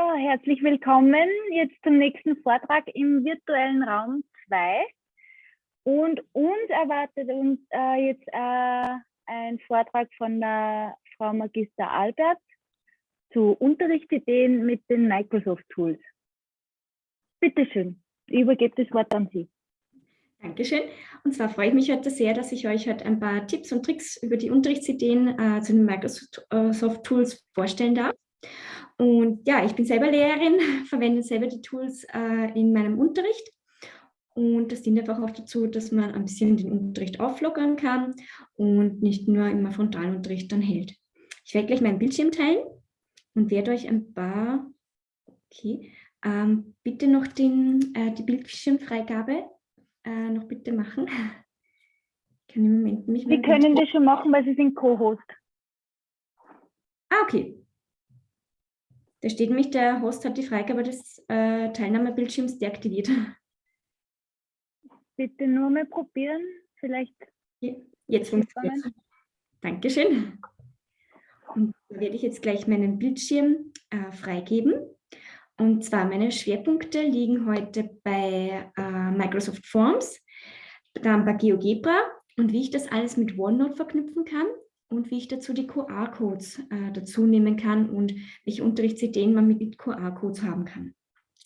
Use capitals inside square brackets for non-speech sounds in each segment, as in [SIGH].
So, herzlich willkommen jetzt zum nächsten Vortrag im virtuellen Raum 2. Und uns erwartet uns äh, jetzt äh, ein Vortrag von der Frau Magister Albert zu Unterrichtsideen mit den Microsoft Tools. Bitte schön, ich übergebe das Wort an Sie. Dankeschön. Und zwar freue ich mich heute sehr, dass ich euch heute ein paar Tipps und Tricks über die Unterrichtsideen äh, zu den Microsoft Tools vorstellen darf. Und ja, ich bin selber Lehrerin, [LAUGHS] verwende selber die Tools äh, in meinem Unterricht. Und das dient einfach auch dazu, dass man ein bisschen den Unterricht auflockern kann und nicht nur immer Frontalunterricht dann hält. Ich werde gleich meinen Bildschirm teilen und werde euch ein paar, okay, ähm, bitte noch den, äh, die Bildschirmfreigabe äh, noch bitte machen. Ich [LAUGHS] kann im Moment nicht. Sie können das schon machen, weil Sie sind Co-Host. Ah, okay. Da steht nämlich, der Host hat die Freigabe des äh, Teilnahmebildschirms deaktiviert. Bitte nur mal probieren, vielleicht. Jetzt funktioniert es. Dankeschön. Und da werde ich jetzt gleich meinen Bildschirm äh, freigeben. Und zwar meine Schwerpunkte liegen heute bei äh, Microsoft Forms, dann bei GeoGebra und wie ich das alles mit OneNote verknüpfen kann und wie ich dazu die QR-Codes äh, dazu nehmen kann und welche Unterrichtsideen man mit QR-Codes haben kann.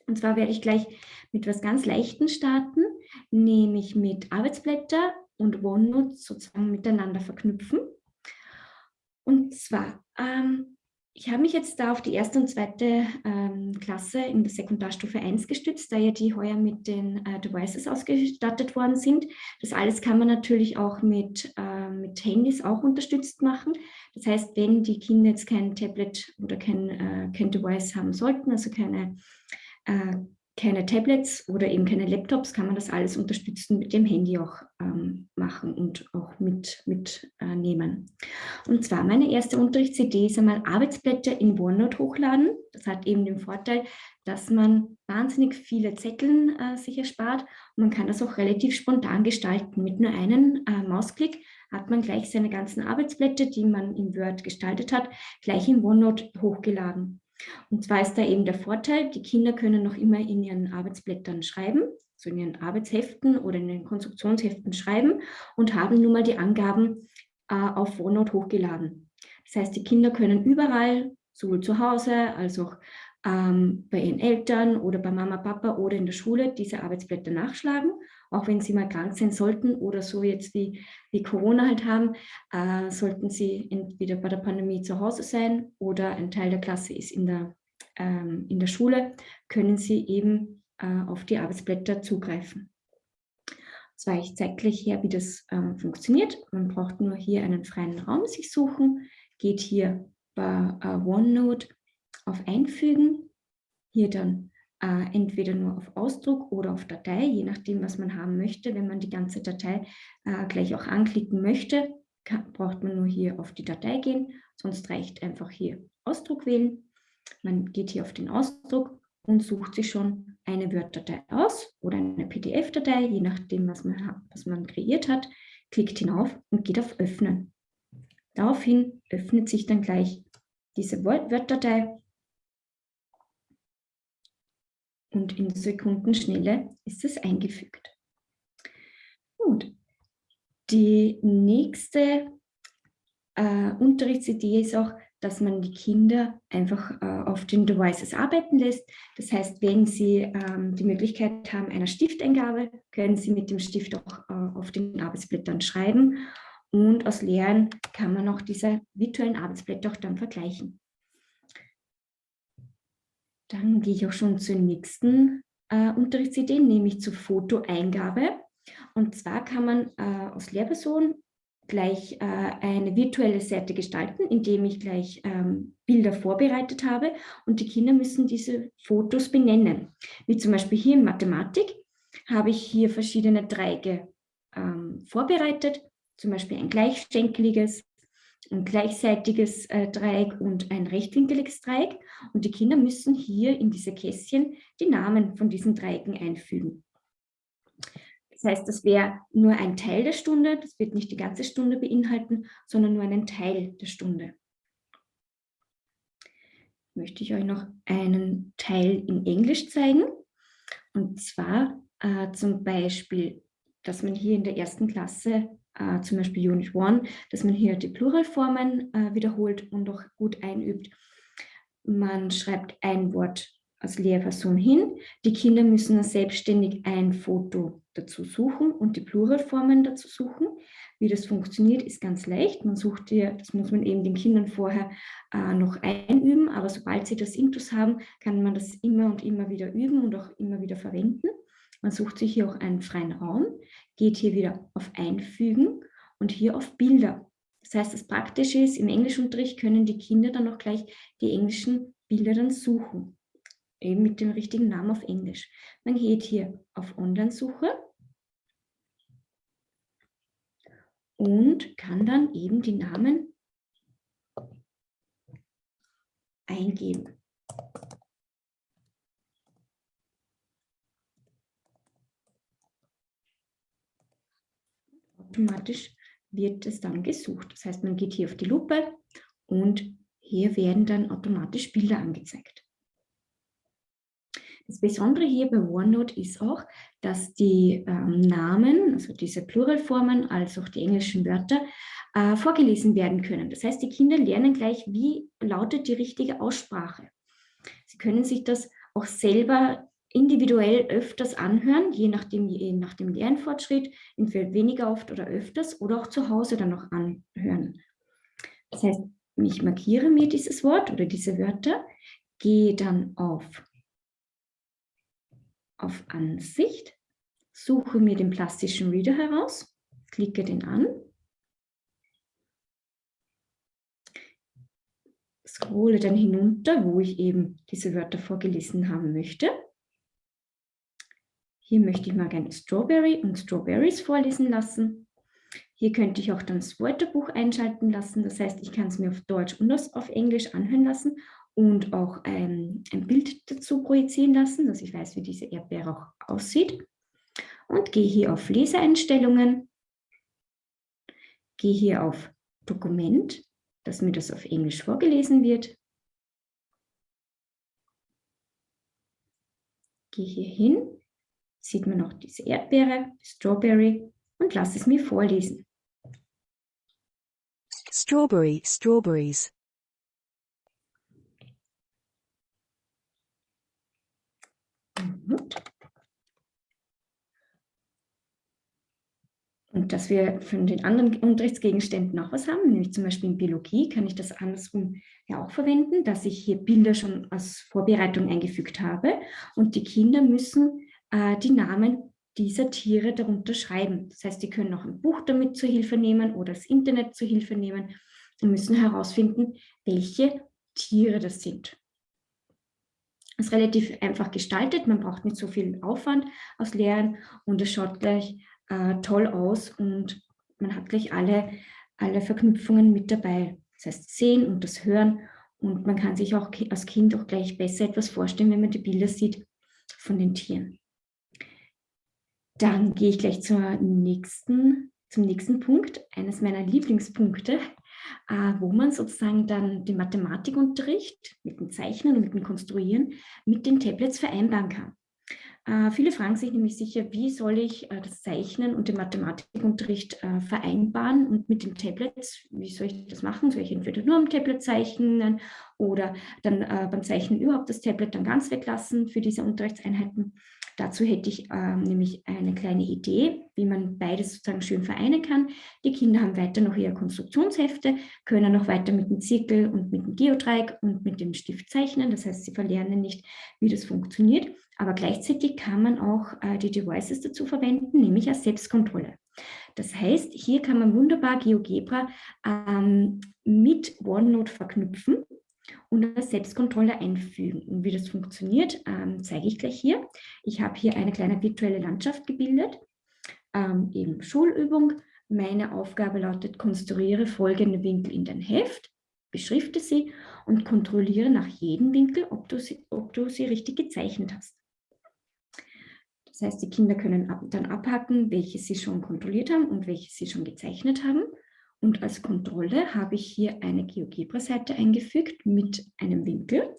Und zwar werde ich gleich mit etwas ganz Leichten starten, nämlich mit Arbeitsblätter und OneNote sozusagen miteinander verknüpfen. Und zwar ähm, ich habe mich jetzt da auf die erste und zweite ähm, Klasse in der Sekundarstufe 1 gestützt, da ja die heuer mit den äh, Devices ausgestattet worden sind. Das alles kann man natürlich auch mit, äh, mit Handys auch unterstützt machen. Das heißt, wenn die Kinder jetzt kein Tablet oder kein, äh, kein Device haben sollten, also keine äh, keine Tablets oder eben keine Laptops, kann man das alles unterstützen mit dem Handy auch ähm, machen und auch mitnehmen. Mit, äh, und zwar meine erste Unterrichtsidee ist einmal Arbeitsblätter in OneNote hochladen. Das hat eben den Vorteil, dass man wahnsinnig viele Zetteln äh, sich erspart und man kann das auch relativ spontan gestalten. Mit nur einem äh, Mausklick hat man gleich seine ganzen Arbeitsblätter, die man in Word gestaltet hat, gleich in OneNote hochgeladen. Und zwar ist da eben der Vorteil, die Kinder können noch immer in ihren Arbeitsblättern schreiben, so in ihren Arbeitsheften oder in den Konstruktionsheften schreiben und haben nun mal die Angaben äh, auf OneNote hochgeladen. Das heißt, die Kinder können überall, sowohl zu Hause als auch ähm, bei ihren Eltern oder bei Mama, Papa oder in der Schule diese Arbeitsblätter nachschlagen, auch wenn sie mal krank sein sollten oder so jetzt wie, wie Corona halt haben, äh, sollten sie entweder bei der Pandemie zu Hause sein oder ein Teil der Klasse ist in der, ähm, in der Schule, können sie eben äh, auf die Arbeitsblätter zugreifen. Zwar ich zeige gleich her, wie das äh, funktioniert. Man braucht nur hier einen freien Raum sich suchen, geht hier bei äh, OneNote auf Einfügen, hier dann äh, entweder nur auf Ausdruck oder auf Datei, je nachdem, was man haben möchte. Wenn man die ganze Datei äh, gleich auch anklicken möchte, kann, braucht man nur hier auf die Datei gehen, sonst reicht einfach hier Ausdruck wählen. Man geht hier auf den Ausdruck und sucht sich schon eine Word-Datei aus oder eine PDF-Datei, je nachdem, was man, was man kreiert hat, klickt hinauf und geht auf Öffnen. Daraufhin öffnet sich dann gleich diese Word-Datei und in Sekundenschnelle ist es eingefügt. Gut. Die nächste äh, Unterrichtsidee ist auch, dass man die Kinder einfach äh, auf den Devices arbeiten lässt. Das heißt, wenn sie ähm, die Möglichkeit haben einer Stifteingabe, können sie mit dem Stift auch äh, auf den Arbeitsblättern schreiben. Und aus Lehren kann man auch diese virtuellen Arbeitsblätter auch dann vergleichen. Dann gehe ich auch schon zur nächsten äh, Unterrichtsidee, nämlich zur Fotoeingabe. Und zwar kann man äh, als Lehrperson gleich äh, eine virtuelle Seite gestalten, indem ich gleich ähm, Bilder vorbereitet habe und die Kinder müssen diese Fotos benennen. Wie zum Beispiel hier in Mathematik habe ich hier verschiedene Dreiecke ähm, vorbereitet, zum Beispiel ein gleichschenkeliges, ein gleichseitiges äh, Dreieck und ein rechtwinkeliges Dreieck. Und die Kinder müssen hier in diese Kästchen die Namen von diesen Dreiecken einfügen. Das heißt, das wäre nur ein Teil der Stunde, das wird nicht die ganze Stunde beinhalten, sondern nur einen Teil der Stunde. möchte ich euch noch einen Teil in Englisch zeigen. Und zwar äh, zum Beispiel, dass man hier in der ersten Klasse, äh, zum Beispiel Unit 1, dass man hier die Pluralformen äh, wiederholt und auch gut einübt. Man schreibt ein Wort als Lehrperson hin. Die Kinder müssen selbstständig ein Foto dazu suchen und die Pluralformen dazu suchen. Wie das funktioniert, ist ganz leicht. Man sucht hier, das muss man eben den Kindern vorher äh, noch einüben, aber sobald sie das Intus haben, kann man das immer und immer wieder üben und auch immer wieder verwenden. Man sucht sich hier auch einen freien Raum, geht hier wieder auf Einfügen und hier auf Bilder. Das heißt, das Praktische ist, im Englischunterricht können die Kinder dann auch gleich die englischen Bilder dann suchen eben mit dem richtigen Namen auf Englisch. Man geht hier auf Online-Suche und kann dann eben die Namen eingeben. Automatisch wird es dann gesucht. Das heißt, man geht hier auf die Lupe und hier werden dann automatisch Bilder angezeigt. Das Besondere hier bei OneNote ist auch, dass die ähm, Namen, also diese Pluralformen, als auch die englischen Wörter, äh, vorgelesen werden können. Das heißt, die Kinder lernen gleich, wie lautet die richtige Aussprache. Sie können sich das auch selber individuell öfters anhören, je nachdem, je nach dem Lernfortschritt, entweder weniger oft oder öfters oder auch zu Hause dann noch anhören. Das heißt, ich markiere mir dieses Wort oder diese Wörter, gehe dann auf auf Ansicht, suche mir den plastischen Reader heraus, klicke den an, scrolle dann hinunter, wo ich eben diese Wörter vorgelesen haben möchte. Hier möchte ich mal gerne Strawberry und Strawberries vorlesen lassen. Hier könnte ich auch dann das Wörterbuch einschalten lassen. Das heißt, ich kann es mir auf Deutsch und auf Englisch anhören lassen und auch ein, ein Bild dazu projizieren lassen, dass ich weiß, wie diese Erdbeere auch aussieht. Und gehe hier auf Leseeinstellungen, gehe hier auf Dokument, dass mir das auf Englisch vorgelesen wird. Gehe hier hin, sieht man noch diese Erdbeere, Strawberry und lasse es mir vorlesen. Strawberry, strawberries. Und dass wir von den anderen Unterrichtsgegenständen auch was haben, nämlich zum Beispiel in Biologie kann ich das andersrum ja auch verwenden, dass ich hier Bilder schon als Vorbereitung eingefügt habe und die Kinder müssen äh, die Namen dieser Tiere darunter schreiben. Das heißt, die können auch ein Buch damit zur Hilfe nehmen oder das Internet zur Hilfe nehmen und müssen herausfinden, welche Tiere das sind. Es ist relativ einfach gestaltet, man braucht nicht so viel Aufwand aus Lehren und es schaut gleich äh, toll aus und man hat gleich alle, alle Verknüpfungen mit dabei. Das heißt sehen und das Hören und man kann sich auch als Kind auch gleich besser etwas vorstellen, wenn man die Bilder sieht von den Tieren. Dann gehe ich gleich zur nächsten, zum nächsten Punkt, eines meiner Lieblingspunkte, äh, wo man sozusagen dann den Mathematikunterricht mit dem Zeichnen und mit dem Konstruieren mit den Tablets vereinbaren kann. Äh, viele fragen sich nämlich sicher, wie soll ich äh, das Zeichnen und den Mathematikunterricht äh, vereinbaren und mit den Tablets, wie soll ich das machen? Soll ich entweder nur am Tablet zeichnen oder dann äh, beim Zeichnen überhaupt das Tablet dann ganz weglassen für diese Unterrichtseinheiten? Dazu hätte ich ähm, nämlich eine kleine Idee, wie man beides sozusagen schön vereinen kann. Die Kinder haben weiter noch ihre Konstruktionshefte, können noch weiter mit dem Zirkel und mit dem Geodreieck und mit dem Stift zeichnen. Das heißt, sie verlernen nicht, wie das funktioniert. Aber gleichzeitig kann man auch äh, die Devices dazu verwenden, nämlich als Selbstkontrolle. Das heißt, hier kann man wunderbar GeoGebra ähm, mit OneNote verknüpfen und als Selbstkontrolle einfügen. Und wie das funktioniert, ähm, zeige ich gleich hier. Ich habe hier eine kleine virtuelle Landschaft gebildet, ähm, eben Schulübung. Meine Aufgabe lautet, konstruiere folgende Winkel in dein Heft, beschrifte sie und kontrolliere nach jedem Winkel, ob du sie, ob du sie richtig gezeichnet hast. Das heißt, die Kinder können ab, dann abhaken, welche sie schon kontrolliert haben und welche sie schon gezeichnet haben. Und als Kontrolle habe ich hier eine GeoGebra-Seite eingefügt mit einem Winkel.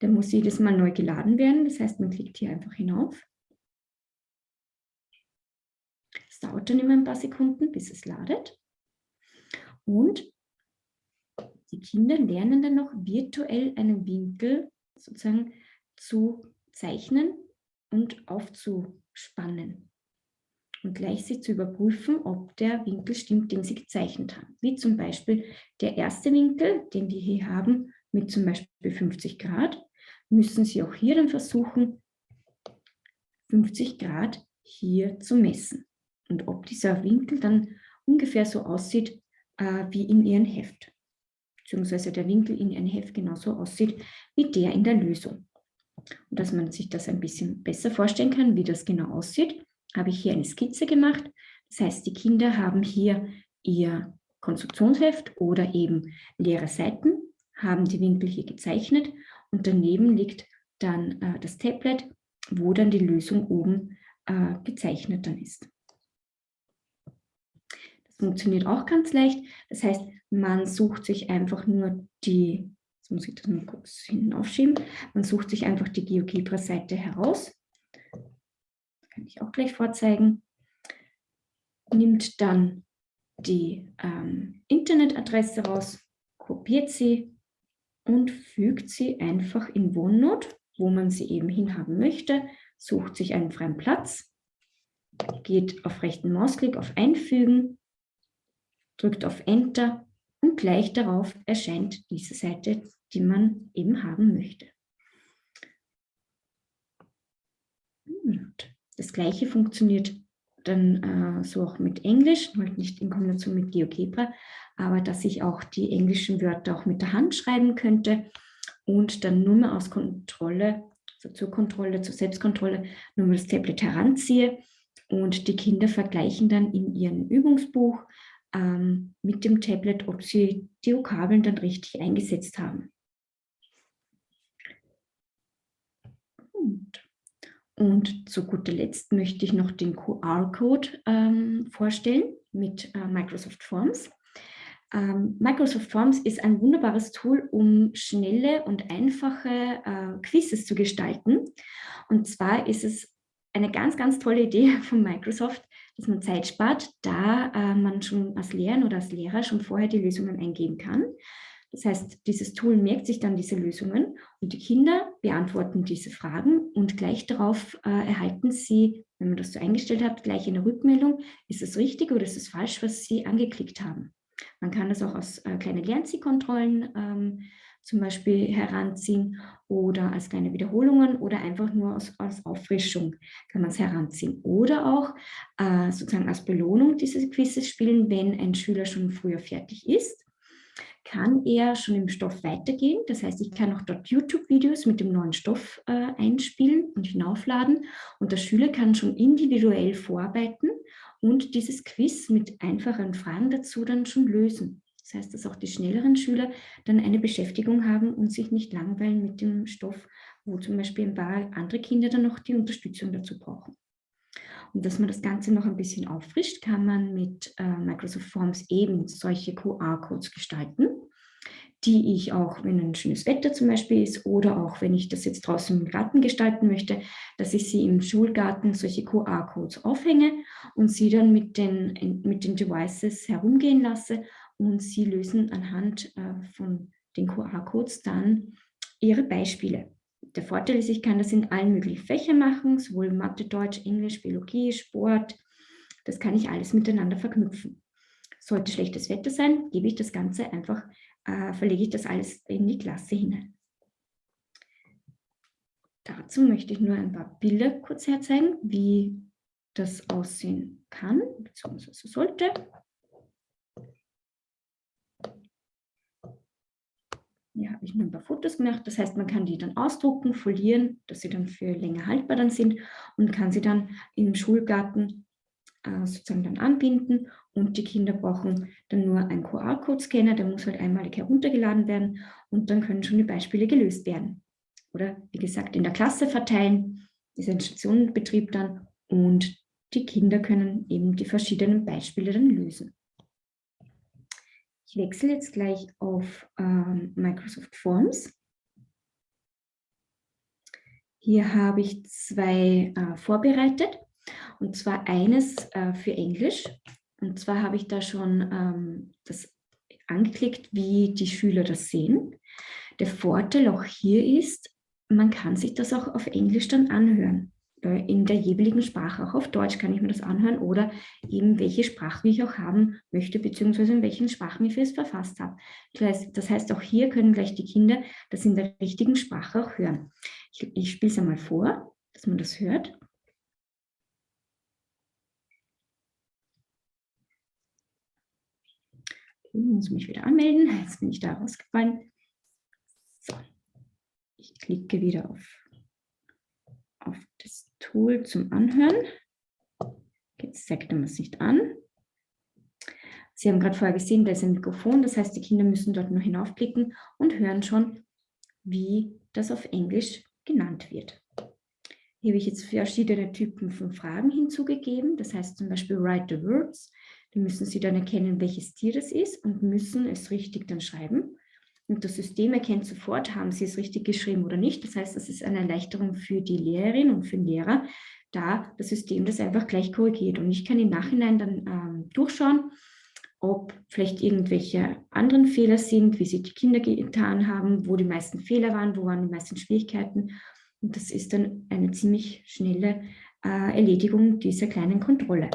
Der muss jedes Mal neu geladen werden. Das heißt, man klickt hier einfach hinauf. Es dauert dann immer ein paar Sekunden, bis es ladet. Und die Kinder lernen dann noch virtuell einen Winkel sozusagen zu zeichnen und aufzuspannen und gleich sie zu überprüfen, ob der Winkel stimmt, den sie gezeichnet haben. Wie zum Beispiel der erste Winkel, den wir hier haben, mit zum Beispiel 50 Grad, müssen Sie auch hier dann versuchen, 50 Grad hier zu messen. Und ob dieser Winkel dann ungefähr so aussieht äh, wie in Ihrem Heft. Beziehungsweise der Winkel in Ihrem Heft genauso aussieht wie der in der Lösung. Und dass man sich das ein bisschen besser vorstellen kann, wie das genau aussieht, habe ich hier eine Skizze gemacht. Das heißt, die Kinder haben hier ihr Konstruktionsheft oder eben leere Seiten, haben die Winkel hier gezeichnet und daneben liegt dann äh, das Tablet, wo dann die Lösung oben äh, gezeichnet dann ist. Das funktioniert auch ganz leicht. Das heißt, man sucht sich einfach nur die, jetzt muss ich das mal kurz hinten aufschieben, man sucht sich einfach die GeoGebra-Seite heraus kann ich auch gleich vorzeigen, nimmt dann die ähm, Internetadresse raus, kopiert sie und fügt sie einfach in OneNote, wo man sie eben hinhaben möchte, sucht sich einen freien Platz, geht auf rechten Mausklick auf Einfügen, drückt auf Enter und gleich darauf erscheint diese Seite, die man eben haben möchte. Und das gleiche funktioniert dann äh, so auch mit Englisch, halt nicht in Kombination mit GeoGebra, aber dass ich auch die englischen Wörter auch mit der Hand schreiben könnte und dann nur mal aus Kontrolle, also zur Kontrolle, zur Selbstkontrolle, nur mal das Tablet heranziehe und die Kinder vergleichen dann in ihrem Übungsbuch ähm, mit dem Tablet, ob sie die Vokabeln dann richtig eingesetzt haben. Und und zu guter Letzt möchte ich noch den QR-Code ähm, vorstellen mit äh, Microsoft Forms. Ähm, Microsoft Forms ist ein wunderbares Tool, um schnelle und einfache äh, Quizzes zu gestalten. Und zwar ist es eine ganz, ganz tolle Idee [LAUGHS] von Microsoft, dass man Zeit spart, da äh, man schon als Lehrer oder als Lehrer schon vorher die Lösungen eingeben kann. Das heißt, dieses Tool merkt sich dann diese Lösungen und die Kinder beantworten diese Fragen und gleich darauf äh, erhalten sie, wenn man das so eingestellt hat, gleich eine Rückmeldung, ist es richtig oder ist es falsch, was sie angeklickt haben. Man kann das auch aus äh, kleinen Lernzielkontrollen ähm, zum Beispiel heranziehen oder als kleine Wiederholungen oder einfach nur aus, als Auffrischung kann man es heranziehen. Oder auch äh, sozusagen als Belohnung diese Quizzes spielen, wenn ein Schüler schon früher fertig ist kann er schon im Stoff weitergehen. Das heißt, ich kann auch dort YouTube-Videos mit dem neuen Stoff äh, einspielen und hinaufladen. Und der Schüler kann schon individuell vorarbeiten und dieses Quiz mit einfachen Fragen dazu dann schon lösen. Das heißt, dass auch die schnelleren Schüler dann eine Beschäftigung haben und sich nicht langweilen mit dem Stoff, wo zum Beispiel ein paar andere Kinder dann noch die Unterstützung dazu brauchen. Und dass man das Ganze noch ein bisschen auffrischt, kann man mit äh, Microsoft Forms eben solche QR-Codes gestalten, die ich auch, wenn ein schönes Wetter zum Beispiel ist oder auch wenn ich das jetzt draußen im Garten gestalten möchte, dass ich sie im Schulgarten solche QR-Codes aufhänge und sie dann mit den, mit den Devices herumgehen lasse und sie lösen anhand äh, von den QR-Codes dann ihre Beispiele. Der Vorteil ist, ich kann das in allen möglichen Fächern machen, sowohl Mathe, Deutsch, Englisch, Biologie, Sport. Das kann ich alles miteinander verknüpfen. Sollte schlechtes Wetter sein, gebe ich das Ganze einfach, äh, verlege ich das alles in die Klasse hinein. Dazu möchte ich nur ein paar Bilder kurz herzeigen, wie das aussehen kann, beziehungsweise sollte. Habe ich nur ein paar Fotos gemacht. Das heißt, man kann die dann ausdrucken, folieren, dass sie dann für länger haltbar dann sind und kann sie dann im Schulgarten äh, sozusagen dann anbinden. Und die Kinder brauchen dann nur einen QR-Code-Scanner, der muss halt einmalig heruntergeladen werden und dann können schon die Beispiele gelöst werden. Oder wie gesagt, in der Klasse verteilen, ist ein Stationenbetrieb dann und die Kinder können eben die verschiedenen Beispiele dann lösen. Ich wechsle jetzt gleich auf ähm, Microsoft Forms. Hier habe ich zwei äh, vorbereitet und zwar eines äh, für Englisch. Und zwar habe ich da schon ähm, das angeklickt, wie die Schüler das sehen. Der Vorteil auch hier ist, man kann sich das auch auf Englisch dann anhören. In der jeweiligen Sprache, auch auf Deutsch kann ich mir das anhören oder eben welche Sprache ich auch haben möchte, beziehungsweise in welchen Sprachen ich es verfasst habe. Das heißt, auch hier können gleich die Kinder das in der richtigen Sprache auch hören. Ich, ich spiele es einmal vor, dass man das hört. Ich muss mich wieder anmelden. Jetzt bin ich da rausgefallen. So. Ich klicke wieder auf, Tool zum Anhören. Jetzt zeigt er mir es nicht an. Sie haben gerade vorher gesehen, da ist ein Mikrofon, das heißt, die Kinder müssen dort nur hinaufklicken und hören schon, wie das auf Englisch genannt wird. Hier habe ich jetzt verschiedene Typen von Fragen hinzugegeben. Das heißt zum Beispiel write the words. Da müssen Sie dann erkennen, welches Tier das ist und müssen es richtig dann schreiben. Und das System erkennt sofort, haben Sie es richtig geschrieben oder nicht. Das heißt, das ist eine Erleichterung für die Lehrerin und für den Lehrer, da das System das einfach gleich korrigiert. Und ich kann im Nachhinein dann ähm, durchschauen, ob vielleicht irgendwelche anderen Fehler sind, wie sie die Kinder getan haben, wo die meisten Fehler waren, wo waren die meisten Schwierigkeiten. Und das ist dann eine ziemlich schnelle äh, Erledigung dieser kleinen Kontrolle.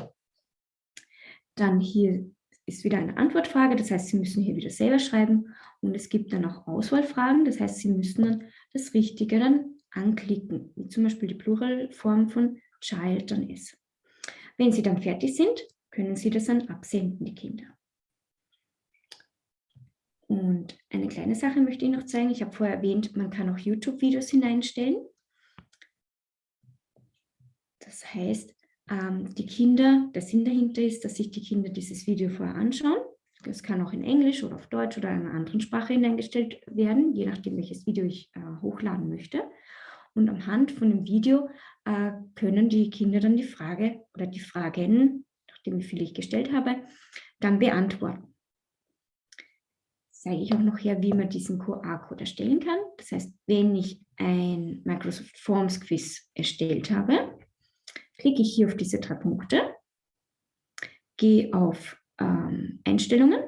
Dann hier ist wieder eine Antwortfrage, das heißt, Sie müssen hier wieder selber schreiben und es gibt dann auch Auswahlfragen, das heißt, Sie müssen dann das Richtige dann anklicken, wie zum Beispiel die Pluralform von Child dann ist. Wenn Sie dann fertig sind, können Sie das dann absenden, die Kinder. Und eine kleine Sache möchte ich noch zeigen. Ich habe vorher erwähnt, man kann auch YouTube-Videos hineinstellen. Das heißt, ähm, die Kinder, der Sinn dahinter ist, dass sich die Kinder dieses Video vorher anschauen. Das kann auch in Englisch oder auf Deutsch oder in einer anderen Sprache hineingestellt werden, je nachdem, welches Video ich äh, hochladen möchte. Und am Hand von dem Video äh, können die Kinder dann die Frage oder die Fragen, nachdem wie viele ich gestellt habe, dann beantworten. Zeige ich auch noch her, wie man diesen QR-Code erstellen kann. Das heißt, wenn ich ein Microsoft Forms Quiz erstellt habe, klicke ich hier auf diese drei Punkte, gehe auf ähm, Einstellungen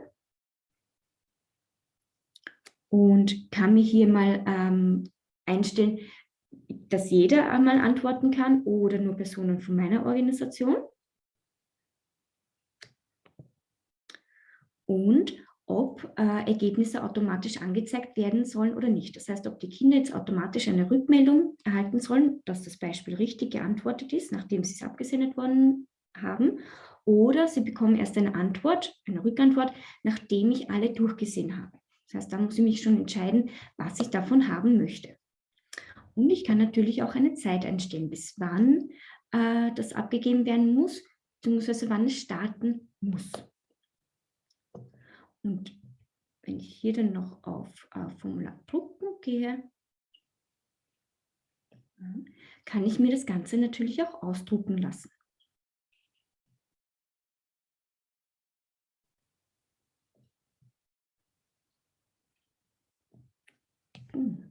und kann mir hier mal ähm, einstellen, dass jeder einmal antworten kann oder nur Personen von meiner Organisation. Und ob äh, Ergebnisse automatisch angezeigt werden sollen oder nicht. Das heißt, ob die Kinder jetzt automatisch eine Rückmeldung erhalten sollen, dass das Beispiel richtig geantwortet ist, nachdem sie es abgesendet worden haben, oder sie bekommen erst eine Antwort, eine Rückantwort, nachdem ich alle durchgesehen habe. Das heißt, da muss ich mich schon entscheiden, was ich davon haben möchte. Und ich kann natürlich auch eine Zeit einstellen, bis wann äh, das abgegeben werden muss, beziehungsweise wann es starten muss. Und wenn ich hier dann noch auf äh, Formular drucken gehe, kann ich mir das Ganze natürlich auch ausdrucken lassen.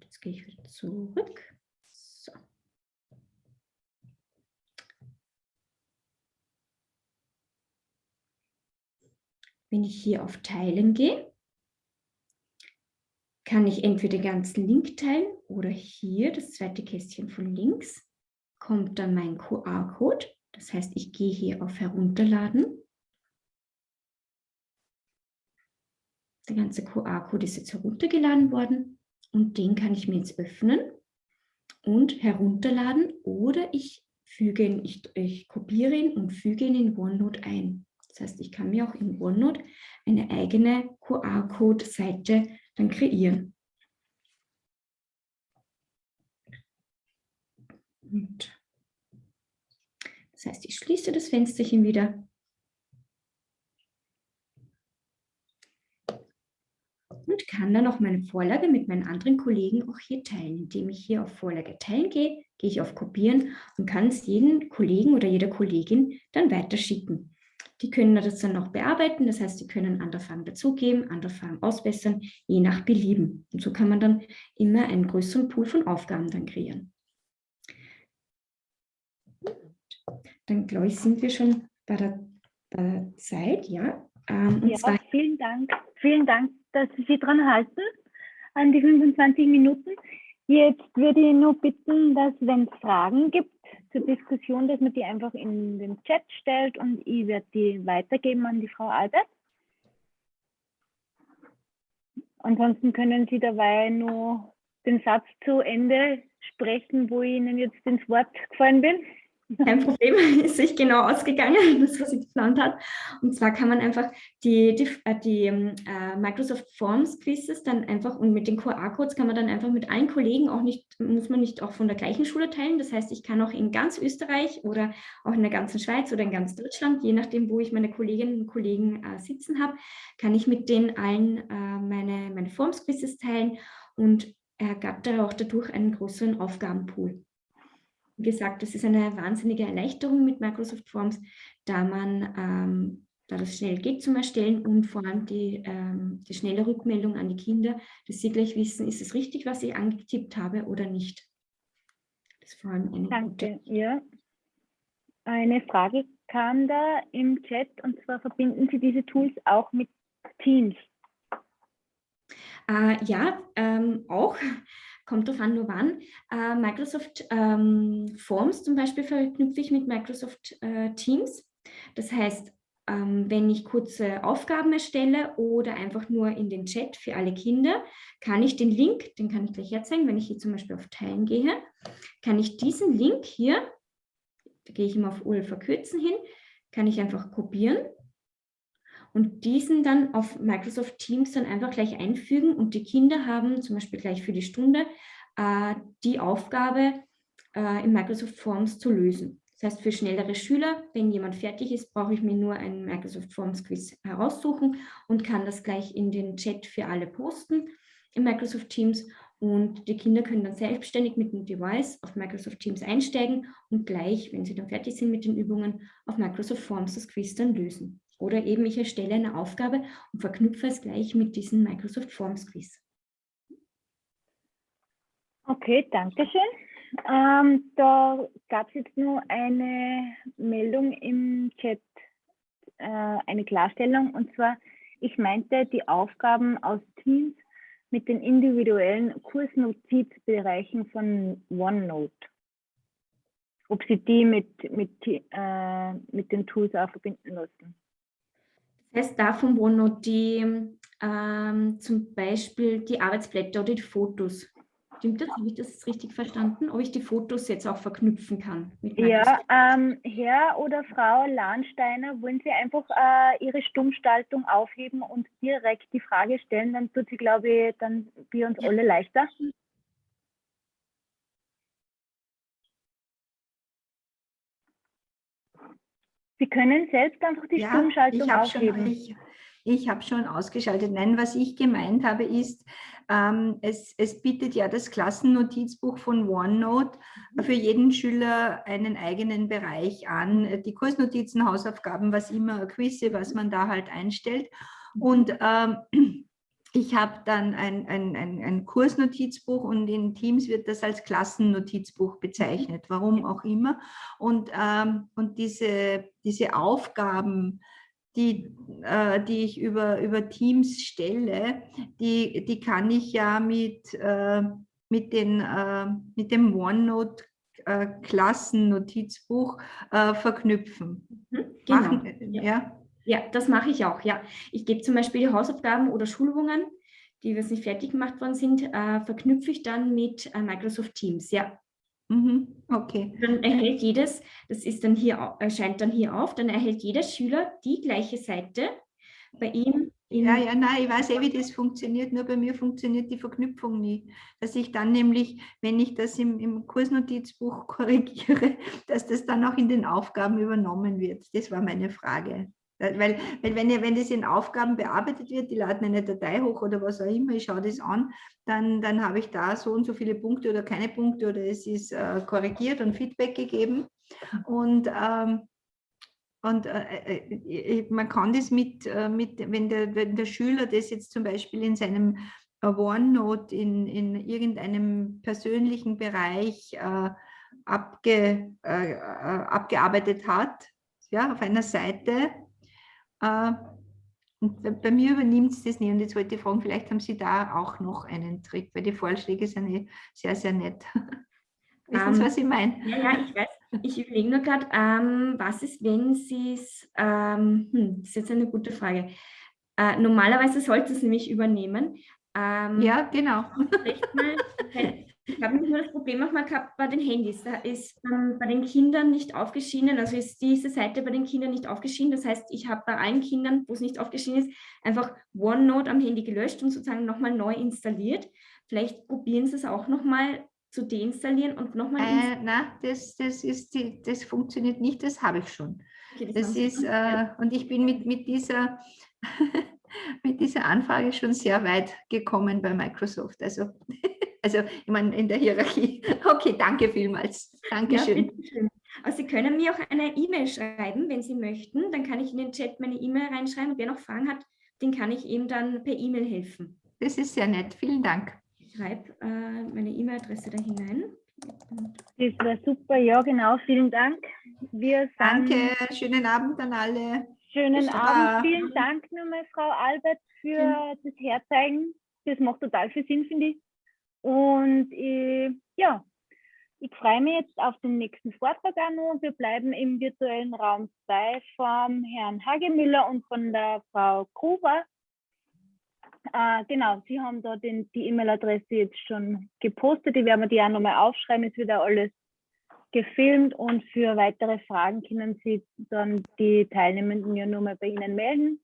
Jetzt gehe ich wieder zurück. So. Wenn ich hier auf Teilen gehe, kann ich entweder den ganzen Link teilen oder hier, das zweite Kästchen von links, kommt dann mein QR-Code. Das heißt, ich gehe hier auf Herunterladen. Der ganze QR-Code ist jetzt heruntergeladen worden und den kann ich mir jetzt öffnen und herunterladen oder ich füge ihn, ich, ich kopiere ihn und füge ihn in OneNote ein. Das heißt, ich kann mir auch in OneNote eine eigene QR-Code-Seite dann kreieren. Und das heißt, ich schließe das Fensterchen wieder. Und kann dann auch meine Vorlage mit meinen anderen Kollegen auch hier teilen. Indem ich hier auf Vorlage teilen gehe, gehe ich auf Kopieren und kann es jedem Kollegen oder jeder Kollegin dann weiterschicken. Die können das dann noch bearbeiten, das heißt, sie können andere Fragen dazugeben, andere Fragen ausbessern, je nach Belieben. Und so kann man dann immer einen größeren Pool von Aufgaben dann kreieren. Dann glaube ich, sind wir schon bei der, bei der Zeit, ja. Ähm, ja, vielen Dank. Vielen Dank, dass Sie sich dran halten an die 25 Minuten. Jetzt würde ich nur bitten, dass wenn es Fragen gibt zur Diskussion, dass man die einfach in den Chat stellt und ich werde die weitergeben an die Frau Albert. Ansonsten können Sie dabei nur den Satz zu Ende sprechen, wo ich Ihnen jetzt ins Wort gefallen bin. Kein Problem, [LAUGHS] ist sich genau ausgegangen, [LAUGHS] das, was sie geplant hat. Und zwar kann man einfach die, die, äh, die äh, Microsoft Forms Quizzes dann einfach und mit den QR-Codes kann man dann einfach mit allen Kollegen auch nicht, muss man nicht auch von der gleichen Schule teilen. Das heißt, ich kann auch in ganz Österreich oder auch in der ganzen Schweiz oder in ganz Deutschland, je nachdem, wo ich meine Kolleginnen und Kollegen äh, sitzen habe, kann ich mit denen allen äh, meine, meine Forms Quizzes teilen und ergab da auch dadurch einen größeren Aufgabenpool. Wie gesagt, das ist eine wahnsinnige Erleichterung mit Microsoft Forms, da man, ähm, da das schnell geht zum Erstellen und vor allem die, ähm, die schnelle Rückmeldung an die Kinder, dass sie gleich wissen, ist es richtig, was ich angetippt habe oder nicht. Das ist vor allem eine Danke, gute. ja. Eine Frage kam da im Chat und zwar verbinden Sie diese Tools auch mit Teams? Äh, ja, ähm, auch kommt darauf an, nur wann. Äh, Microsoft ähm, Forms zum Beispiel verknüpfe ich mit Microsoft äh, Teams. Das heißt, ähm, wenn ich kurze Aufgaben erstelle oder einfach nur in den Chat für alle Kinder, kann ich den Link, den kann ich gleich herzeigen, wenn ich hier zum Beispiel auf Teilen gehe, kann ich diesen Link hier, da gehe ich immer auf URL verkürzen hin, kann ich einfach kopieren und diesen dann auf Microsoft Teams dann einfach gleich einfügen und die Kinder haben zum Beispiel gleich für die Stunde äh, die Aufgabe äh, in Microsoft Forms zu lösen. Das heißt, für schnellere Schüler, wenn jemand fertig ist, brauche ich mir nur einen Microsoft Forms Quiz heraussuchen und kann das gleich in den Chat für alle posten in Microsoft Teams und die Kinder können dann selbstständig mit dem Device auf Microsoft Teams einsteigen und gleich, wenn sie dann fertig sind mit den Übungen, auf Microsoft Forms das Quiz dann lösen. Oder eben ich erstelle eine Aufgabe und verknüpfe es gleich mit diesem Microsoft Forms Quiz. Okay, danke schön. Ähm, da gab es jetzt nur eine Meldung im Chat, äh, eine Klarstellung. Und zwar, ich meinte die Aufgaben aus Teams mit den individuellen Kursnotizbereichen von OneNote. Ob Sie die mit, mit, äh, mit den Tools auch verbinden lassen. Das heißt, davon wo noch die ähm, zum Beispiel die Arbeitsblätter oder die Fotos. Stimmt das? Habe ich das richtig verstanden? Ob ich die Fotos jetzt auch verknüpfen kann? ja, ähm, Herr oder Frau Lahnsteiner, wollen Sie einfach äh, Ihre Stummstaltung aufheben und direkt die Frage stellen? Dann tut sie, glaube ich, dann wir uns ja. alle leichter. Sie können selbst einfach die ja, Stummschaltung aufheben. Schon, ich ich habe schon ausgeschaltet. Nein, was ich gemeint habe, ist, ähm, es, es bietet ja das Klassennotizbuch von OneNote für jeden Schüler einen eigenen Bereich an. Die Kursnotizen, Hausaufgaben, was immer, Quizze, was man da halt einstellt. Und ähm, ich habe dann ein, ein, ein, ein, Kursnotizbuch und in Teams wird das als Klassennotizbuch bezeichnet, warum auch immer. Und, ähm, und diese, diese Aufgaben, die, äh, die ich über, über Teams stelle, die, die kann ich ja mit, äh, mit, den, äh, mit dem OneNote äh, Klassennotizbuch äh, verknüpfen. Mhm, genau. Machen, ja. ja. Ja, das mache ich auch, ja. Ich gebe zum Beispiel die Hausaufgaben oder Schulübungen, die jetzt nicht fertig gemacht worden sind, äh, verknüpfe ich dann mit äh, Microsoft Teams, ja. Mhm, okay. Dann erhält jedes, das ist dann hier, erscheint dann hier auf, dann erhält jeder Schüler die gleiche Seite bei ihm. Ja, ja, nein, ich weiß eh, wie das funktioniert, nur bei mir funktioniert die Verknüpfung nie. Dass ich dann nämlich, wenn ich das im, im Kursnotizbuch [LAUGHS] korrigiere, dass das dann auch in den Aufgaben übernommen wird. Das war meine Frage. Weil, weil wenn, wenn das in Aufgaben bearbeitet wird, die laden eine Datei hoch oder was auch immer, ich schaue das an, dann, dann habe ich da so und so viele Punkte oder keine Punkte oder es ist äh, korrigiert und Feedback gegeben. Und, ähm, und äh, äh, man kann das mit, äh, mit wenn, der, wenn der Schüler das jetzt zum Beispiel in seinem äh, OneNote in, in irgendeinem persönlichen Bereich äh, abge, äh, abgearbeitet hat, ja, auf einer Seite. Und bei mir übernimmt es das nicht. Und jetzt wollte ich fragen, vielleicht haben Sie da auch noch einen Trick, weil die Vorschläge sind eh sehr, sehr nett. [LAUGHS] Wissen Sie, um, ähm, was ich meine? Ja, ja, ich weiß. Ich überlege nur gerade, ähm, was ist, wenn Sie es, ähm, hm, das ist jetzt eine gute Frage. Äh, normalerweise sollte es nämlich übernehmen. Ähm, ja, genau. Mal, [LAUGHS] ich habe nur das Problem auch mal gehabt bei den Handys. Da ist ähm, bei den Kindern nicht aufgeschienen, also ist diese Seite bei den Kindern nicht aufgeschienen. Das heißt, ich habe bei allen Kindern, wo es nicht aufgeschienen ist, einfach OneNote am Handy gelöscht und sozusagen nochmal neu installiert. Vielleicht probieren Sie es auch nochmal zu deinstallieren und nochmal äh, Nein, das, das, ist die, das funktioniert nicht, das habe ich schon. Okay, das, das ist, äh, und ich bin mit, mit, dieser, [LAUGHS] mit dieser Anfrage schon sehr weit gekommen bei Microsoft. Also, also ich meine in der Hierarchie. [LAUGHS] Okay, danke vielmals. Dankeschön. Ja, also Sie können mir auch eine E-Mail schreiben, wenn Sie möchten. Dann kann ich in den Chat meine E-Mail reinschreiben. Und wer noch Fragen hat, den kann ich eben dann per E-Mail helfen. Das ist sehr nett. Vielen Dank schreibe äh, meine E-Mail-Adresse da hinein. Das war super, ja genau, vielen Dank. Wir Danke, schönen Abend an alle. Schönen Abend, vielen Dank nochmal, Frau Albert, für ja. das Herzeigen. Das macht total viel Sinn, finde ich. Und ich, ja, ich freue mich jetzt auf den nächsten Vortrag auch noch. Wir bleiben im virtuellen Raum 2 vom Herrn Hagemüller und von der Frau Gruber. Äh, genau, Sie haben da den, die E-Mail-Adresse jetzt schon gepostet. Die werden wir die auch nochmal aufschreiben. Wird auch alles gefilmt und für weitere Fragen können Sie dann die Teilnehmenden ja nochmal bei Ihnen melden.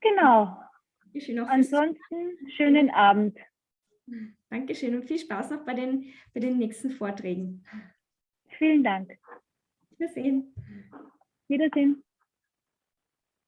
Genau. Ansonsten schönen Abend. Dankeschön und viel Spaß noch bei den, bei den nächsten Vorträgen. Vielen Dank. Wiedersehen. Wiedersehen.